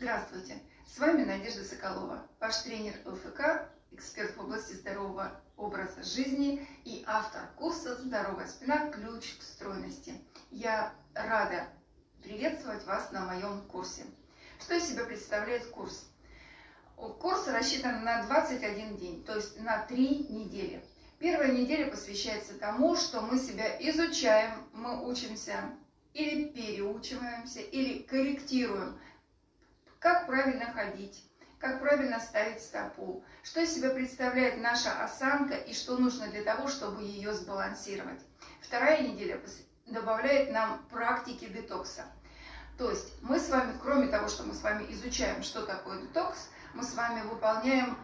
Здравствуйте! С вами Надежда Соколова, ваш тренер ЛФК, эксперт в области здорового образа жизни и автор курса «Здоровая спина. Ключ к стройности». Я рада приветствовать вас на моем курсе. Что из себя представляет курс? Курс рассчитан на 21 день, то есть на 3 недели. Первая неделя посвящается тому, что мы себя изучаем, мы учимся или переучиваемся, или корректируем как правильно ходить, как правильно ставить стопу, что из себя представляет наша осанка и что нужно для того, чтобы ее сбалансировать. Вторая неделя добавляет нам практики детокса. То есть мы с вами, кроме того, что мы с вами изучаем, что такое детокс, мы с вами выполняем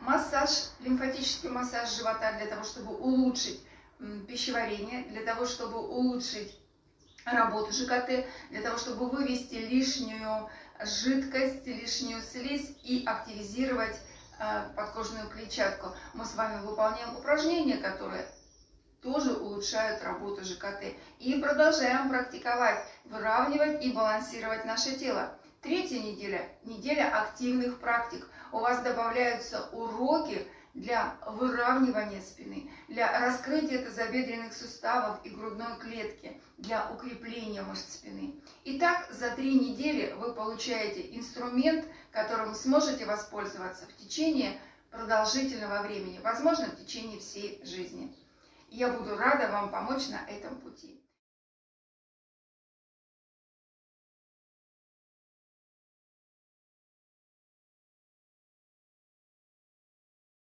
массаж, лимфатический массаж живота для того, чтобы улучшить пищеварение, для того, чтобы улучшить работу ЖКТ, для того, чтобы вывести лишнюю жидкость, лишнюю слизь и активизировать э, подкожную клетчатку. Мы с вами выполняем упражнения, которые тоже улучшают работу ЖКТ. И продолжаем практиковать, выравнивать и балансировать наше тело. Третья неделя – неделя активных практик. У вас добавляются уроки, для выравнивания спины, для раскрытия тазобедренных суставов и грудной клетки, для укрепления мышц спины. Итак, за три недели вы получаете инструмент, которым сможете воспользоваться в течение продолжительного времени, возможно, в течение всей жизни. Я буду рада вам помочь на этом пути.